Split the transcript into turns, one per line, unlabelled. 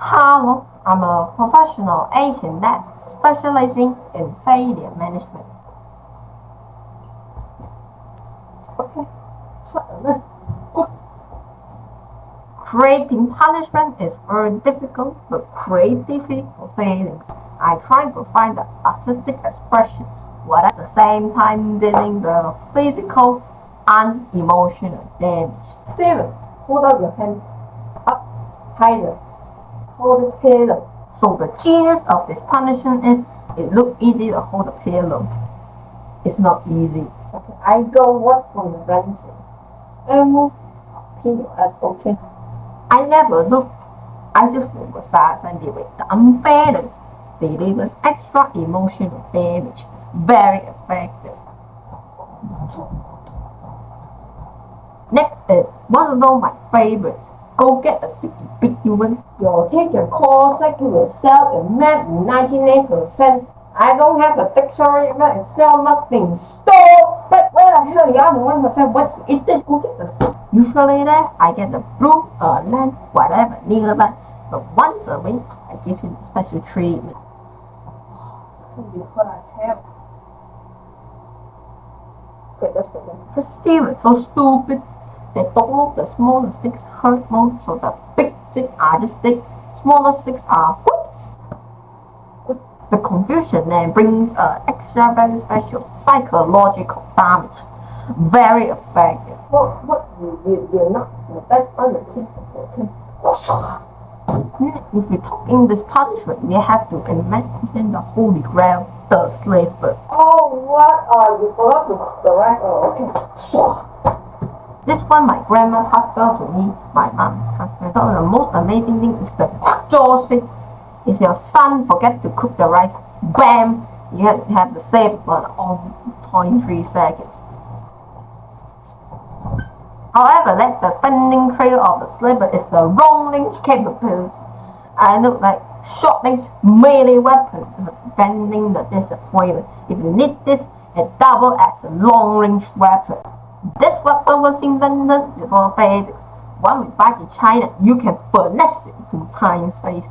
Hello, I'm a professional Asian dad specializing in failure management. Okay, so. Creating punishment is very difficult, but creativity for failings. I try to find the artistic expression while at the same time dealing the physical and emotional damage. Steven, hold up your hand. Up, higher. Hold this pillow. So the genius of this punishment is it look easy to hold the pillow. It's not easy. Okay, I go work from the bench and move POS, okay? I never look. I just focus and deal with the unfairness delivers extra emotional damage. Very effective. Next is one of my favorites. Go get a sticky big human. Your teacher calls secular Excel in math 99%. I don't have a dictionary that Excel must be Stop! But where the hell you are the one percent what you eat it? Go get the stick. Usually there I get the blue or uh, land, whatever nearby. But once a week I give him special treatment. Because I have Okay, that's better. The steel is so stupid. They don't the smaller sticks hurt more, so the big sticks are just sticks. Smaller sticks are whoops. The confusion then brings uh, extra very special psychological damage. Very effective. What what you, you, you're not the best on the team, okay? If you're talking this punishment, you have to imagine the holy grail, the slave bird. Oh, what? Oh, you forgot to cook the rice. Oh, okay. This one my grandma passed down to me, my mom passed down. So the most amazing thing is the jaws thing. If your son forget to cook the rice, bam, you have, the save for on 0.3 seconds. However, that the fending trail of the slipper is the long range capability. I look like short range melee weapon defending the disappointment. If you need this, it double as a long range weapon. This weapon was invented before physics. When we fight in China, you can finesse it through time and space.